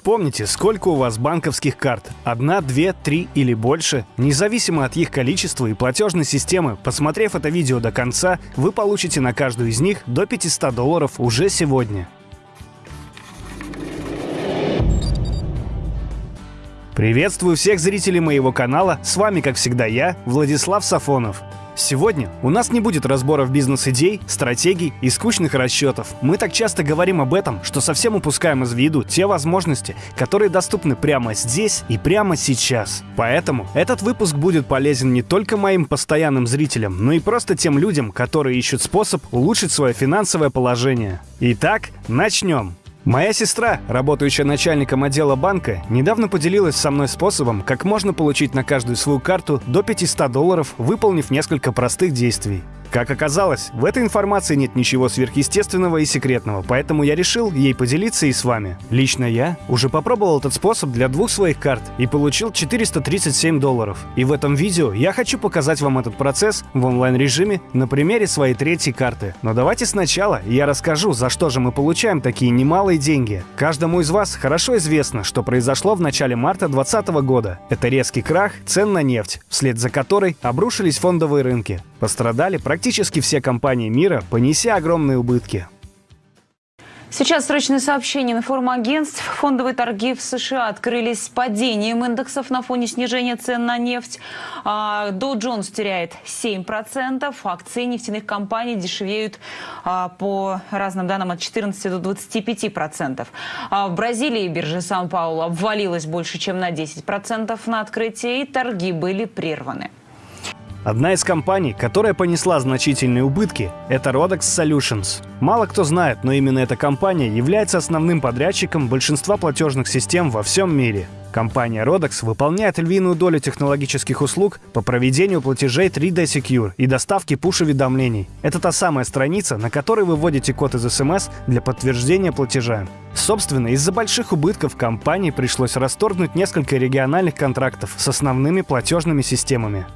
Вспомните, сколько у вас банковских карт. Одна, две, три или больше. Независимо от их количества и платежной системы, посмотрев это видео до конца, вы получите на каждую из них до 500 долларов уже сегодня. Приветствую всех зрителей моего канала, с вами, как всегда, я, Владислав Сафонов. Сегодня у нас не будет разборов бизнес-идей, стратегий и скучных расчетов. Мы так часто говорим об этом, что совсем упускаем из виду те возможности, которые доступны прямо здесь и прямо сейчас. Поэтому этот выпуск будет полезен не только моим постоянным зрителям, но и просто тем людям, которые ищут способ улучшить свое финансовое положение. Итак, начнем. Моя сестра, работающая начальником отдела банка, недавно поделилась со мной способом, как можно получить на каждую свою карту до 500 долларов, выполнив несколько простых действий. Как оказалось, в этой информации нет ничего сверхъестественного и секретного, поэтому я решил ей поделиться и с вами. Лично я уже попробовал этот способ для двух своих карт и получил 437 долларов. И в этом видео я хочу показать вам этот процесс в онлайн-режиме на примере своей третьей карты. Но давайте сначала я расскажу, за что же мы получаем такие немалые деньги. Каждому из вас хорошо известно, что произошло в начале марта 2020 года. Это резкий крах цен на нефть, вслед за которой обрушились фондовые рынки. Пострадали практически все компании мира, понеся огромные убытки. Сейчас срочное сообщение на форум агентств. Фондовые торги в США открылись с падением индексов на фоне снижения цен на нефть. Dow Jones теряет 7%. Акции нефтяных компаний дешевеют а, по разным данным от 14 до 25%. А в Бразилии биржа Сан-Паулу обвалилась больше, чем на 10% на открытии, и торги были прерваны. Одна из компаний, которая понесла значительные убытки, это Rodex Solutions. Мало кто знает, но именно эта компания является основным подрядчиком большинства платежных систем во всем мире. Компания Rodex выполняет львиную долю технологических услуг по проведению платежей 3D Secure и доставке пуш-уведомлений. Это та самая страница, на которой вы вводите код из СМС для подтверждения платежа. Собственно, из-за больших убытков компании пришлось расторгнуть несколько региональных контрактов с основными платежными системами.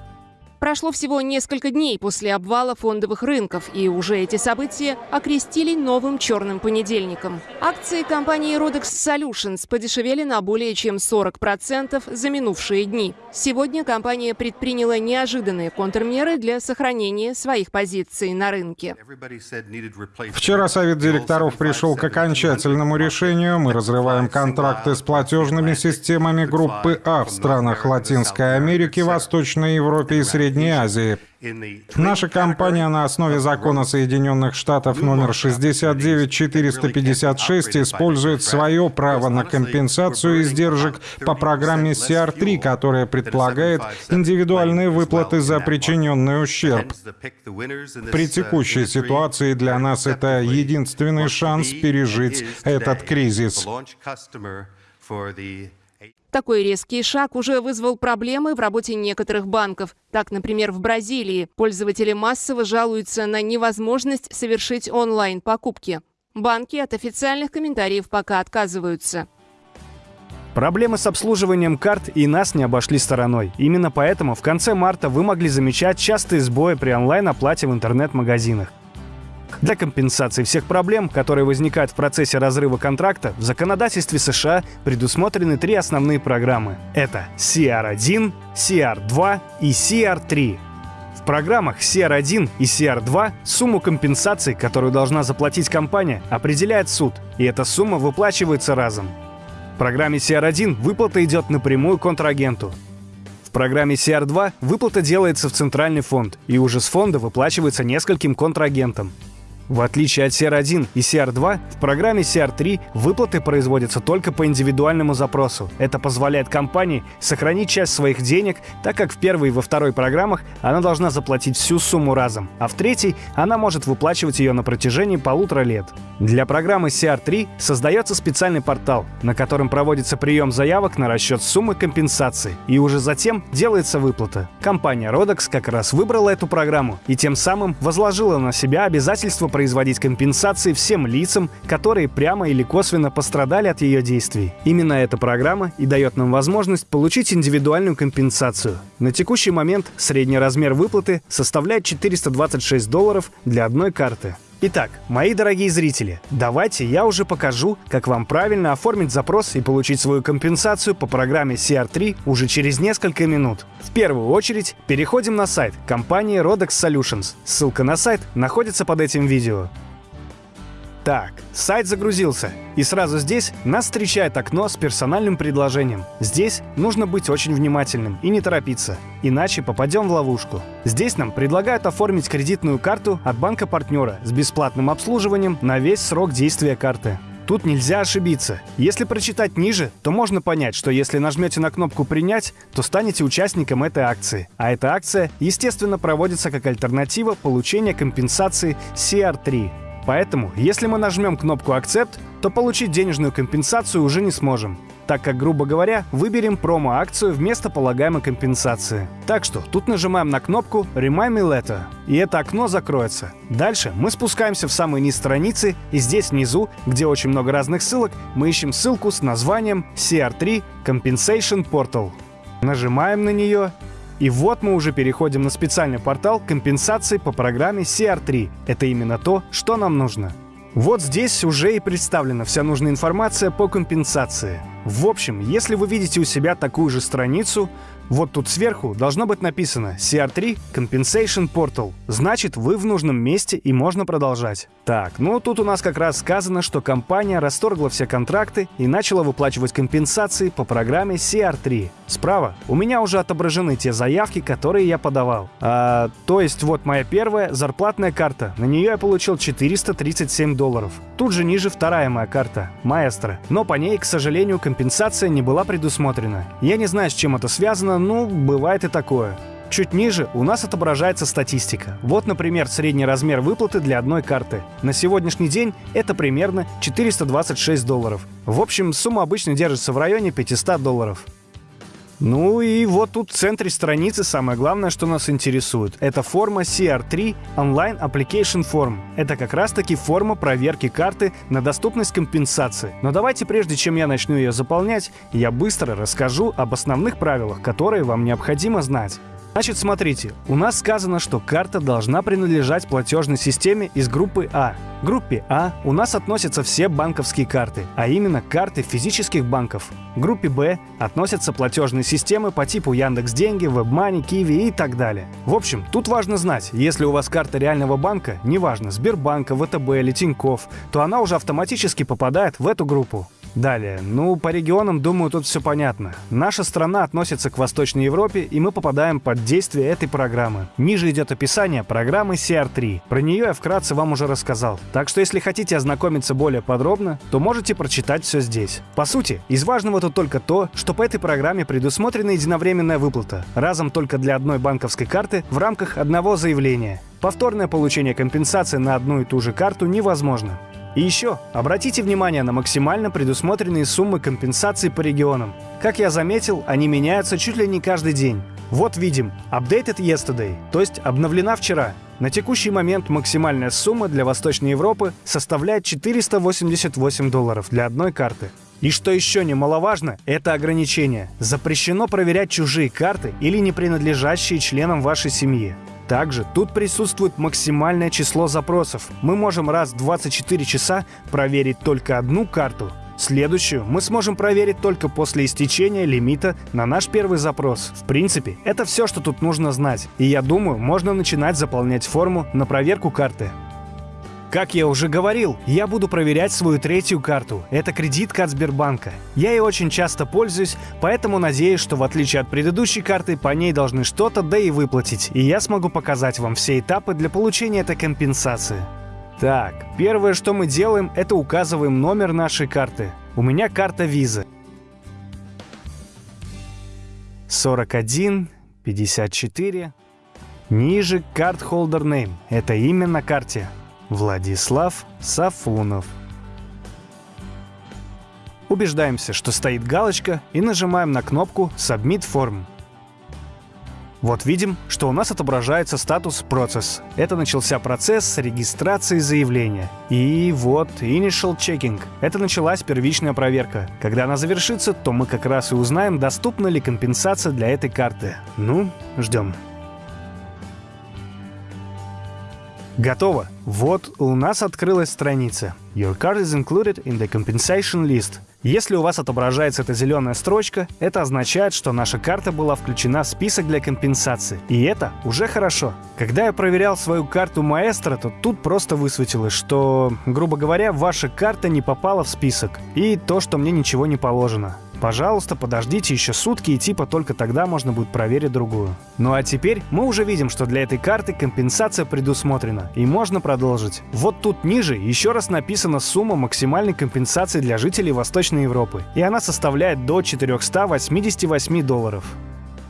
Прошло всего несколько дней после обвала фондовых рынков, и уже эти события окрестили новым черным понедельником. Акции компании Rodex Solutions подешевели на более чем 40% за минувшие дни. Сегодня компания предприняла неожиданные контрмеры для сохранения своих позиций на рынке. Вчера совет директоров пришел к окончательному решению. Мы разрываем контракты с платежными системами группы А в странах Латинской Америки, Восточной Европе и Средней Средней Азии. Наша компания на основе закона Соединенных Штатов номер 69456 использует свое право на компенсацию издержек по программе CR3, которая предполагает индивидуальные выплаты за причиненный ущерб. При текущей ситуации для нас это единственный шанс пережить этот кризис. Такой резкий шаг уже вызвал проблемы в работе некоторых банков. Так, например, в Бразилии пользователи массово жалуются на невозможность совершить онлайн-покупки. Банки от официальных комментариев пока отказываются. Проблемы с обслуживанием карт и нас не обошли стороной. Именно поэтому в конце марта вы могли замечать частые сбои при онлайн-оплате в интернет-магазинах. Для компенсации всех проблем, которые возникают в процессе разрыва контракта, в законодательстве США предусмотрены три основные программы. Это CR1, CR2 и CR3. В программах CR1 и CR2 сумму компенсации, которую должна заплатить компания, определяет суд, и эта сумма выплачивается разом. В программе CR1 выплата идет напрямую контрагенту. В программе CR2 выплата делается в центральный фонд, и уже с фонда выплачивается нескольким контрагентам. В отличие от CR1 и CR2, в программе CR3 выплаты производятся только по индивидуальному запросу. Это позволяет компании сохранить часть своих денег, так как в первой и во второй программах она должна заплатить всю сумму разом, а в третьей она может выплачивать ее на протяжении полутора лет. Для программы CR3 создается специальный портал, на котором проводится прием заявок на расчет суммы компенсации, и уже затем делается выплата. Компания Rodex как раз выбрала эту программу и тем самым возложила на себя обязательство производить компенсации всем лицам, которые прямо или косвенно пострадали от ее действий. Именно эта программа и дает нам возможность получить индивидуальную компенсацию. На текущий момент средний размер выплаты составляет 426 долларов для одной карты. Итак, мои дорогие зрители, давайте я уже покажу, как вам правильно оформить запрос и получить свою компенсацию по программе CR3 уже через несколько минут. В первую очередь переходим на сайт компании Rodex Solutions. Ссылка на сайт находится под этим видео. Так, сайт загрузился, и сразу здесь нас встречает окно с персональным предложением. Здесь нужно быть очень внимательным и не торопиться, иначе попадем в ловушку. Здесь нам предлагают оформить кредитную карту от банка-партнера с бесплатным обслуживанием на весь срок действия карты. Тут нельзя ошибиться. Если прочитать ниже, то можно понять, что если нажмете на кнопку «Принять», то станете участником этой акции. А эта акция, естественно, проводится как альтернатива получения компенсации CR3. Поэтому, если мы нажмем кнопку «Accept», то получить денежную компенсацию уже не сможем, так как, грубо говоря, выберем промо-акцию вместо полагаемой компенсации. Так что тут нажимаем на кнопку «Remind me later», и это окно закроется. Дальше мы спускаемся в самый низ страницы, и здесь внизу, где очень много разных ссылок, мы ищем ссылку с названием CR3 Compensation Portal. Нажимаем на нее, и вот мы уже переходим на специальный портал компенсации по программе CR3. Это именно то, что нам нужно. Вот здесь уже и представлена вся нужная информация по компенсации. В общем, если вы видите у себя такую же страницу, вот тут сверху должно быть написано CR3 Compensation Portal. Значит, вы в нужном месте и можно продолжать. Так, ну тут у нас как раз сказано, что компания расторгла все контракты и начала выплачивать компенсации по программе CR3. Справа у меня уже отображены те заявки, которые я подавал. А, то есть вот моя первая зарплатная карта. На нее я получил 437 долларов. Тут же ниже вторая моя карта, Маэстро. Но по ней, к сожалению, компенсация не была предусмотрена. Я не знаю, с чем это связано, ну, бывает и такое. Чуть ниже у нас отображается статистика. Вот, например, средний размер выплаты для одной карты. На сегодняшний день это примерно 426 долларов. В общем, сумма обычно держится в районе 500 долларов. Ну и вот тут в центре страницы самое главное, что нас интересует. Это форма CR3 Online Application Form. Это как раз таки форма проверки карты на доступность компенсации. Но давайте прежде чем я начну ее заполнять, я быстро расскажу об основных правилах, которые вам необходимо знать. Значит, смотрите, у нас сказано, что карта должна принадлежать платежной системе из группы А. В группе А у нас относятся все банковские карты, а именно карты физических банков. В группе Б относятся платежные системы по типу Яндекс Деньги, WebMoney, Киви и так далее. В общем, тут важно знать, если у вас карта реального банка, неважно, Сбербанка, ВТБ или Тинькофф, то она уже автоматически попадает в эту группу. Далее, ну, по регионам, думаю, тут все понятно. Наша страна относится к Восточной Европе, и мы попадаем под действие этой программы. Ниже идет описание программы CR3. Про нее я вкратце вам уже рассказал. Так что, если хотите ознакомиться более подробно, то можете прочитать все здесь. По сути, из важного тут только то, что по этой программе предусмотрена единовременная выплата, разом только для одной банковской карты в рамках одного заявления. Повторное получение компенсации на одну и ту же карту невозможно. И еще, обратите внимание на максимально предусмотренные суммы компенсаций по регионам. Как я заметил, они меняются чуть ли не каждый день. Вот видим Updated Yesterday, то есть обновлена вчера. На текущий момент максимальная сумма для Восточной Европы составляет 488 долларов для одной карты. И что еще немаловажно, это ограничение. Запрещено проверять чужие карты или не принадлежащие членам вашей семьи. Также тут присутствует максимальное число запросов. Мы можем раз в 24 часа проверить только одну карту. Следующую мы сможем проверить только после истечения лимита на наш первый запрос. В принципе, это все, что тут нужно знать. И я думаю, можно начинать заполнять форму на проверку карты. Как я уже говорил, я буду проверять свою третью карту. Это кредитка от Сбербанка. Я ей очень часто пользуюсь, поэтому надеюсь, что в отличие от предыдущей карты, по ней должны что-то да и выплатить. И я смогу показать вам все этапы для получения этой компенсации. Так, первое, что мы делаем, это указываем номер нашей карты. У меня карта виза. 41, 54. Ниже карт holder name. Это имя на карте. Владислав Сафунов. Убеждаемся, что стоит галочка и нажимаем на кнопку Submit Form. Вот видим, что у нас отображается статус «Процесс». Это начался процесс регистрации заявления. И вот Initial Checking. Это началась первичная проверка. Когда она завершится, то мы как раз и узнаем, доступна ли компенсация для этой карты. Ну, ждем. Готово. Вот у нас открылась страница. Your card is included in the compensation list. Если у вас отображается эта зеленая строчка, это означает, что наша карта была включена в список для компенсации. И это уже хорошо. Когда я проверял свою карту маэстро, то тут просто высветилось, что, грубо говоря, ваша карта не попала в список. И то, что мне ничего не положено. Пожалуйста, подождите еще сутки и типа только тогда можно будет проверить другую. Ну а теперь мы уже видим, что для этой карты компенсация предусмотрена и можно продолжить. Вот тут ниже еще раз написана сумма максимальной компенсации для жителей Восточной Европы. И она составляет до 488 долларов.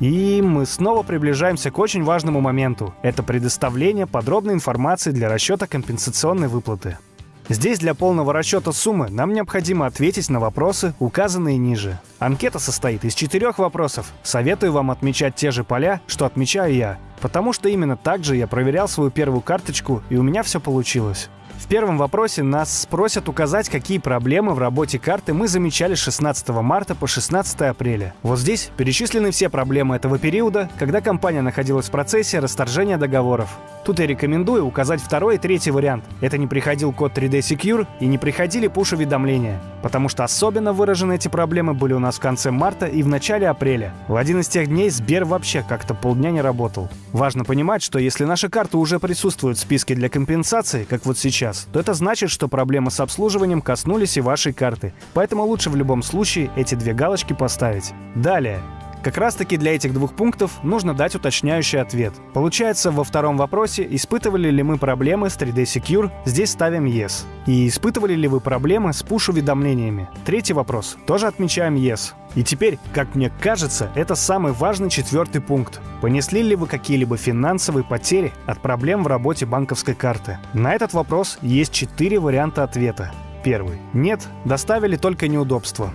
И мы снова приближаемся к очень важному моменту. Это предоставление подробной информации для расчета компенсационной выплаты. Здесь для полного расчета суммы нам необходимо ответить на вопросы, указанные ниже. Анкета состоит из четырех вопросов. Советую вам отмечать те же поля, что отмечаю я, потому что именно так же я проверял свою первую карточку, и у меня все получилось. В первом вопросе нас спросят указать, какие проблемы в работе карты мы замечали с 16 марта по 16 апреля. Вот здесь перечислены все проблемы этого периода, когда компания находилась в процессе расторжения договоров. Тут я рекомендую указать второй и третий вариант. Это не приходил код 3D Secure и не приходили пуш-уведомления. Потому что особенно выражены эти проблемы были у нас в конце марта и в начале апреля. В один из тех дней Сбер вообще как-то полдня не работал. Важно понимать, что если наша карта уже присутствует в списке для компенсации, как вот сейчас, то это значит, что проблемы с обслуживанием коснулись и вашей карты. Поэтому лучше в любом случае эти две галочки поставить. Далее. Как раз таки для этих двух пунктов нужно дать уточняющий ответ. Получается, во втором вопросе, испытывали ли мы проблемы с 3D Secure, здесь ставим Yes. И испытывали ли вы проблемы с push-уведомлениями? Третий вопрос, тоже отмечаем Yes. И теперь, как мне кажется, это самый важный четвертый пункт. Понесли ли вы какие-либо финансовые потери от проблем в работе банковской карты? На этот вопрос есть четыре варианта ответа. Первый. Нет, доставили только неудобства.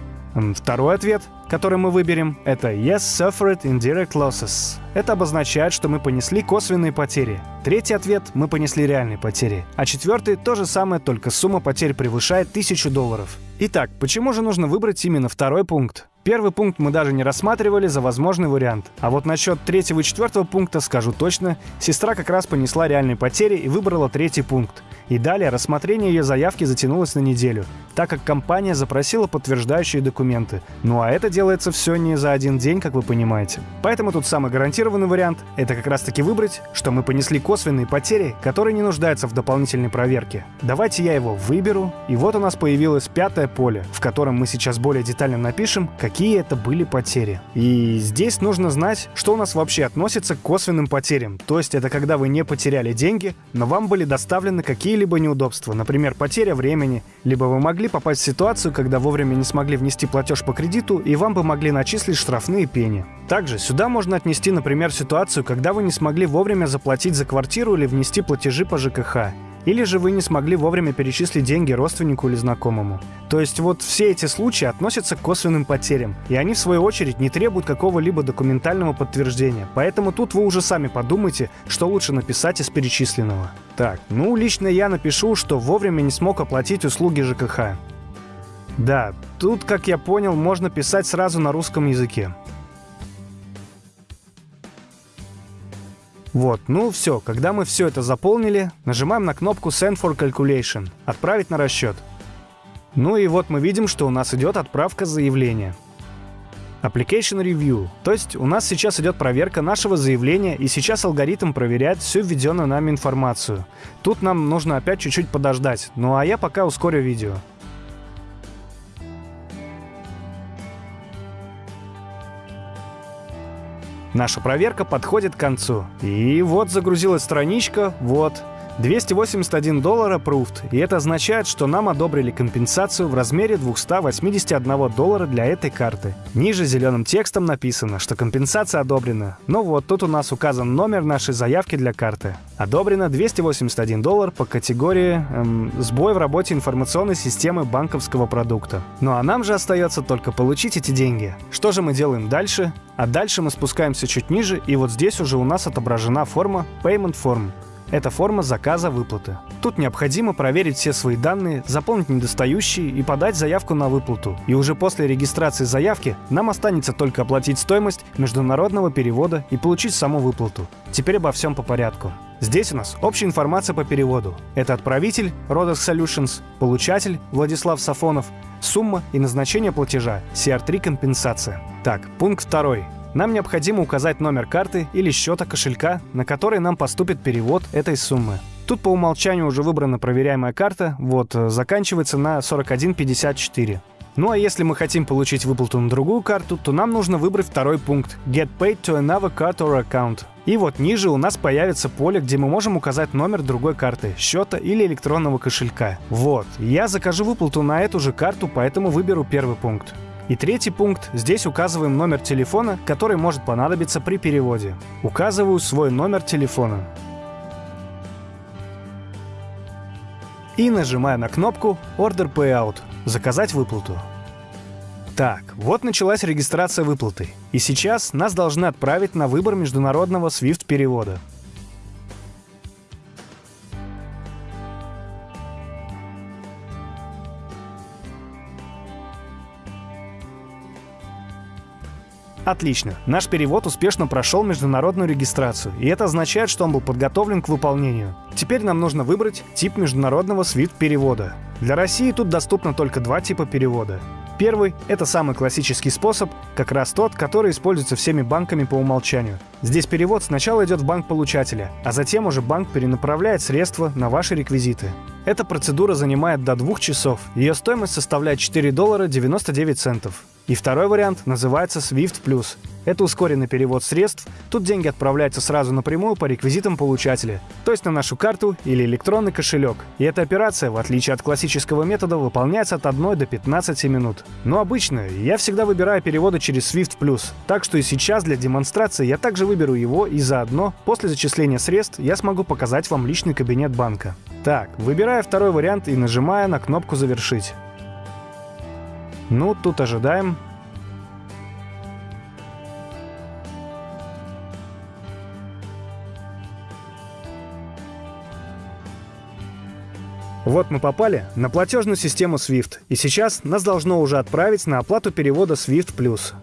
Второй ответ, который мы выберем, это Yes suffered indirect losses. Это обозначает, что мы понесли косвенные потери. Третий ответ – мы понесли реальные потери. А четвертый – то же самое, только сумма потерь превышает 1000 долларов. Итак, почему же нужно выбрать именно второй пункт? Первый пункт мы даже не рассматривали за возможный вариант. А вот насчет третьего и четвертого пункта скажу точно. Сестра как раз понесла реальные потери и выбрала третий пункт. И далее рассмотрение ее заявки затянулось на неделю, так как компания запросила подтверждающие документы. Ну а это делается все не за один день, как вы понимаете. Поэтому тут самый гарантированный вариант — это как раз таки выбрать, что мы понесли косвенные потери, которые не нуждаются в дополнительной проверке. Давайте я его выберу, и вот у нас появилось пятое поле, в котором мы сейчас более детально напишем, какие это были потери. И здесь нужно знать, что у нас вообще относится к косвенным потерям. То есть это когда вы не потеряли деньги, но вам были доставлены какие какие-либо неудобства, например, потеря времени, либо вы могли попасть в ситуацию, когда вовремя не смогли внести платеж по кредиту, и вам бы могли начислить штрафные пени. Также сюда можно отнести, например, ситуацию, когда вы не смогли вовремя заплатить за квартиру или внести платежи по ЖКХ. Или же вы не смогли вовремя перечислить деньги родственнику или знакомому. То есть вот все эти случаи относятся к косвенным потерям, и они в свою очередь не требуют какого-либо документального подтверждения. Поэтому тут вы уже сами подумайте, что лучше написать из перечисленного. Так, ну лично я напишу, что вовремя не смог оплатить услуги ЖКХ. Да, тут, как я понял, можно писать сразу на русском языке. Вот, ну все, когда мы все это заполнили, нажимаем на кнопку Send for Calculation – «Отправить на расчет». Ну и вот мы видим, что у нас идет отправка заявления. Application Review. То есть у нас сейчас идет проверка нашего заявления, и сейчас алгоритм проверяет всю введенную нами информацию. Тут нам нужно опять чуть-чуть подождать, ну а я пока ускорю видео. Наша проверка подходит к концу. И вот загрузилась страничка, вот. 281 доллар approved, и это означает, что нам одобрили компенсацию в размере 281 доллара для этой карты. Ниже зеленым текстом написано, что компенсация одобрена. Ну вот, тут у нас указан номер нашей заявки для карты. Одобрено 281 доллар по категории эм, «Сбой в работе информационной системы банковского продукта». Ну а нам же остается только получить эти деньги. Что же мы делаем дальше? А дальше мы спускаемся чуть ниже, и вот здесь уже у нас отображена форма Payment Form. Это форма заказа выплаты. Тут необходимо проверить все свои данные, заполнить недостающие и подать заявку на выплату. И уже после регистрации заявки нам останется только оплатить стоимость международного перевода и получить саму выплату. Теперь обо всем по порядку. Здесь у нас общая информация по переводу. Это отправитель Rodex Solutions, получатель Владислав Сафонов, сумма и назначение платежа CR3 компенсация. Так, пункт второй. Нам необходимо указать номер карты или счета кошелька, на который нам поступит перевод этой суммы. Тут по умолчанию уже выбрана проверяемая карта, вот, э, заканчивается на 4154. Ну а если мы хотим получить выплату на другую карту, то нам нужно выбрать второй пункт «Get paid to another card or account». И вот ниже у нас появится поле, где мы можем указать номер другой карты, счета или электронного кошелька. Вот, я закажу выплату на эту же карту, поэтому выберу первый пункт. И третий пункт. Здесь указываем номер телефона, который может понадобиться при переводе. Указываю свой номер телефона. И нажимаю на кнопку Order Payout – заказать выплату. Так, вот началась регистрация выплаты. И сейчас нас должны отправить на выбор международного SWIFT Отлично. Наш перевод успешно прошел международную регистрацию, и это означает, что он был подготовлен к выполнению. Теперь нам нужно выбрать тип международного SWIFT-перевода. Для России тут доступно только два типа перевода. Первый — это самый классический способ, как раз тот, который используется всеми банками по умолчанию. Здесь перевод сначала идет в банк получателя, а затем уже банк перенаправляет средства на ваши реквизиты. Эта процедура занимает до двух часов. Ее стоимость составляет 4 доллара 99 центов. И второй вариант называется Swift Plus. Это ускоренный перевод средств. Тут деньги отправляются сразу напрямую по реквизитам получателя, то есть на нашу карту или электронный кошелек. И эта операция, в отличие от классического метода, выполняется от 1 до 15 минут. Но обычно я всегда выбираю переводы через Swift Plus. Так что и сейчас для демонстрации я также выберу его и заодно, после зачисления средств, я смогу показать вам личный кабинет банка. Так, выбираю второй вариант и нажимаю на кнопку «Завершить». Ну, тут ожидаем. Вот мы попали на платежную систему SWIFT, и сейчас нас должно уже отправить на оплату перевода SWIFT+.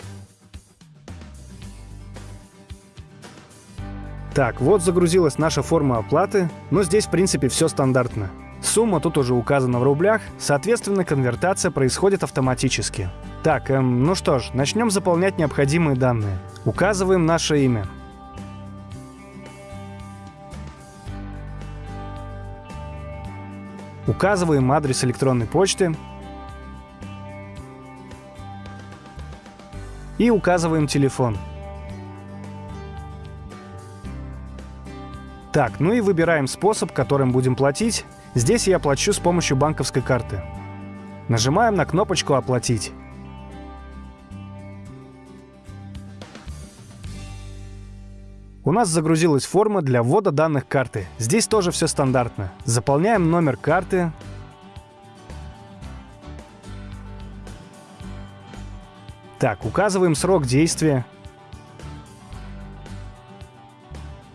Так, вот загрузилась наша форма оплаты, но здесь в принципе все стандартно. Сумма тут уже указана в рублях, соответственно, конвертация происходит автоматически. Так, эм, ну что ж, начнем заполнять необходимые данные. Указываем наше имя. Указываем адрес электронной почты. И указываем телефон. Так, ну и выбираем способ, которым будем платить. Здесь я плачу с помощью банковской карты. Нажимаем на кнопочку «Оплатить». У нас загрузилась форма для ввода данных карты. Здесь тоже все стандартно. Заполняем номер карты. Так, указываем срок действия.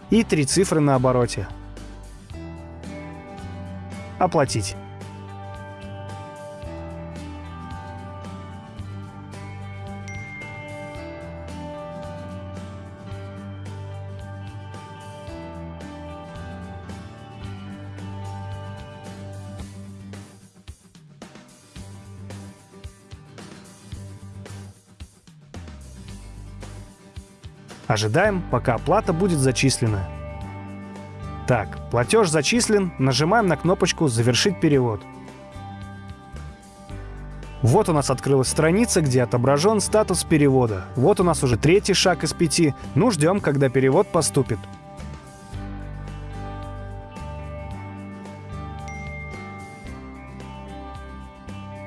И три цифры на обороте. Оплатить. Ожидаем, пока оплата будет зачислена. Так, платеж зачислен, нажимаем на кнопочку «Завершить перевод». Вот у нас открылась страница, где отображен статус перевода. Вот у нас уже третий шаг из пяти. Ну, ждем, когда перевод поступит.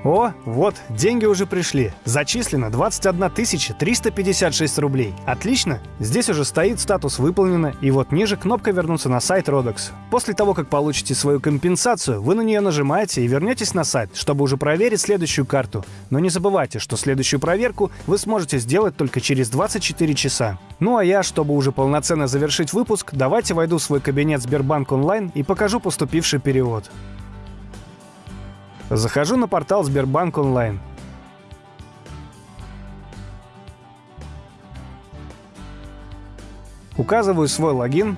О, вот, деньги уже пришли. Зачислено 21 356 рублей. Отлично. Здесь уже стоит статус «Выполнено», и вот ниже кнопка «Вернуться на сайт Rodex». После того, как получите свою компенсацию, вы на нее нажимаете и вернетесь на сайт, чтобы уже проверить следующую карту. Но не забывайте, что следующую проверку вы сможете сделать только через 24 часа. Ну а я, чтобы уже полноценно завершить выпуск, давайте войду в свой кабинет Сбербанк онлайн и покажу поступивший перевод. Захожу на портал Сбербанк онлайн. Указываю свой логин.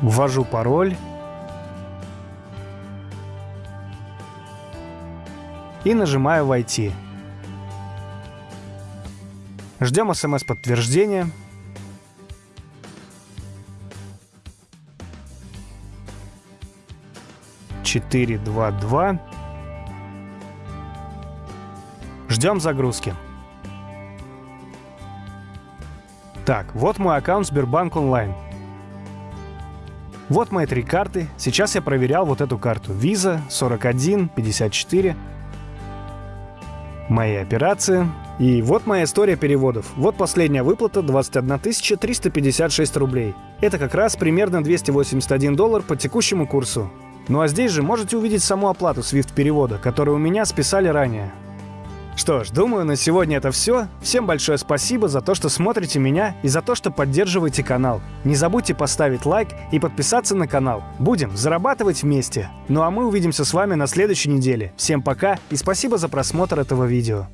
Ввожу пароль. И нажимаю «Войти». Ждем смс-подтверждения. Четыре, два, два. Ждем загрузки. Так, вот мой аккаунт Сбербанк онлайн. Вот мои три карты. Сейчас я проверял вот эту карту. Visa 41 54. Мои операции. И вот моя история переводов. Вот последняя выплата 21 356 рублей. Это как раз примерно 281 доллар по текущему курсу. Ну а здесь же можете увидеть саму оплату SWIFT перевода, которую у меня списали ранее. Что ж, думаю, на сегодня это все. Всем большое спасибо за то, что смотрите меня и за то, что поддерживаете канал. Не забудьте поставить лайк и подписаться на канал. Будем зарабатывать вместе. Ну а мы увидимся с вами на следующей неделе. Всем пока и спасибо за просмотр этого видео.